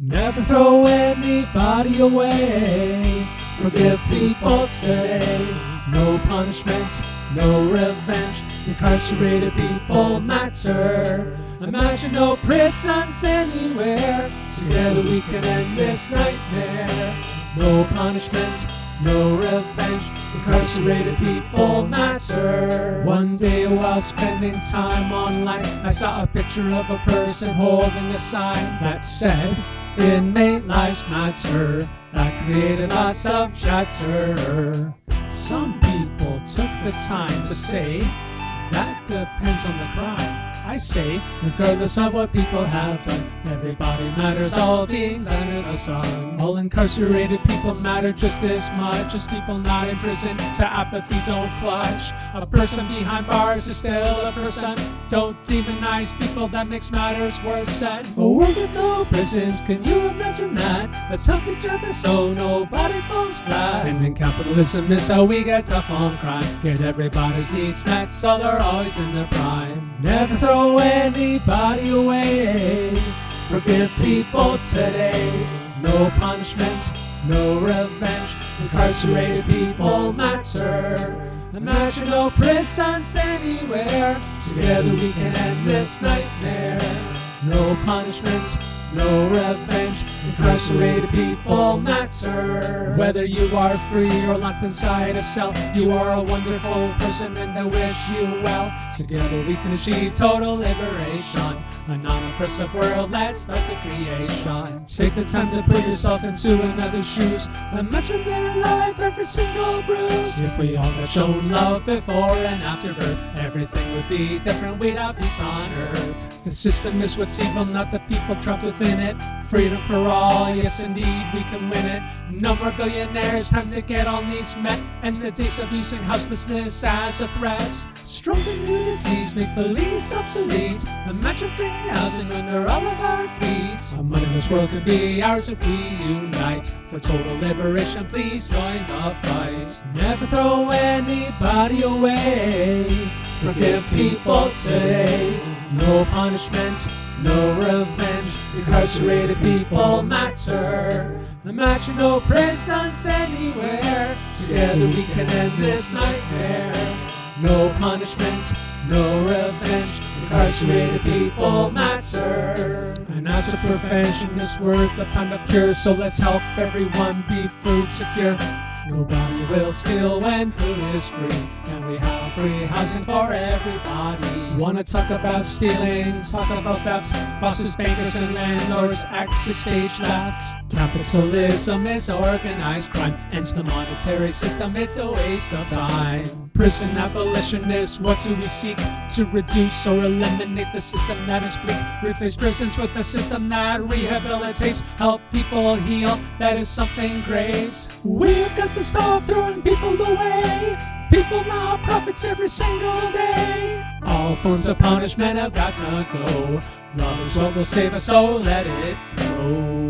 Never throw anybody away. Forgive people today. No punishments, no revenge. Incarcerated people matter. Imagine no prisons anywhere. Together we can end this nightmare. No punishments, no revenge. Incarcerated people matter. One day while spending time online, I saw a picture of a person holding a sign that said, Inmate lives matter. That created lots of chatter. Some people took the time to say, that depends on the crime. I say, regardless of what people have done, everybody matters, all beings under the sun. All incarcerated people matter just as much as people not in prison. so apathy, don't clutch. A person behind bars is still a person. Don't demonize people, that makes matters worse. And a world with no prisons, can you imagine that? Let's help each other so nobody falls flat. And then capitalism is how we get tough on crime. Get everybody's needs met so they're always in their prime. Never throw anybody away. Forgive people today. No punishment, no revenge. Incarcerated people matter. Imagine no prisons anywhere. Together we can end this nightmare. No punishment, no revenge. Incarcerated people matter. Whether you are free or locked inside a cell, you are a wonderful person and I wish you well. Together we can achieve total liberation. A non-oppressive world, let's start the creation. Take the time to put yourself into another's shoes. Imagine their life, every single bruise. If we all had shown love before and after birth, everything would be different. Have peace on earth. The system is what's evil, not the people trapped within it. Freedom for all, yes indeed, we can win it. No more billionaires, time to get all needs met. Ends the days of using houselessness as a threat. Strong communities make police obsolete. Imagine free housing under all of our feet. A mindless world could be ours if we unite. For total liberation, please join the fight. Never throw anybody away. Forgive people today. No punishment, no revenge. Incarcerated people matter. Imagine no prisons anywhere. Together we can end this nightmare. No punishment, no revenge. Incarcerated people matter. An ounce of prevention is worth a pound of cure, so let's help everyone be food secure. Nobody will steal when food is free, and we have free housing for everybody. Wanna talk about stealing? Talk about theft. Bosses, bankers, and landlords access stage left. Capitalism is organized crime, ends the monetary system. It's a waste of time. Prison abolitionists, what do we seek? To reduce or eliminate the system that is bleak. Replace prisons with a system that rehabilitates. Help people heal, that is something great. We've got to stop throwing people away. People now profits every single day. All forms of punishment have got to go. Love is what will save us, so let it flow.